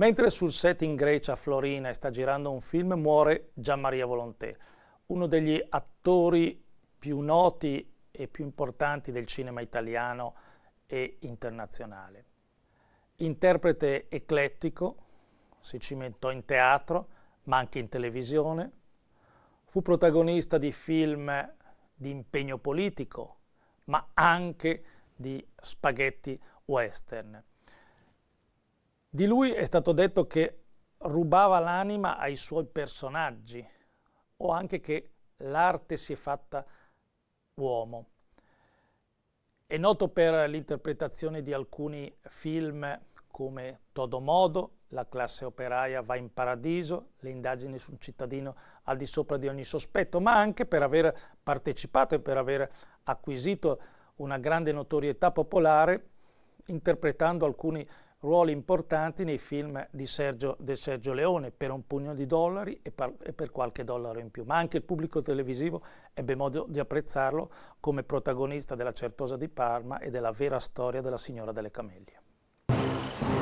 Mentre sul set in Grecia Florina sta girando un film muore Gian Maria Volonté, uno degli attori più noti e più importanti del cinema italiano e internazionale. Interprete eclettico, si cimentò in teatro, ma anche in televisione, fu protagonista di film di impegno politico, ma anche di spaghetti western. Di lui è stato detto che rubava l'anima ai suoi personaggi o anche che l'arte si è fatta uomo. È noto per l'interpretazione di alcuni film come Todo Modo, La classe operaia va in paradiso, Le indagini su un cittadino al di sopra di ogni sospetto, ma anche per aver partecipato e per aver acquisito una grande notorietà popolare interpretando alcuni ruoli importanti nei film di Sergio, di Sergio Leone per un pugno di dollari e per, e per, qualche dollaro in più, ma anche il pubblico televisivo ebbe modo di apprezzarlo come protagonista della Certosa di Parma e della vera storia della Signora delle Camellie.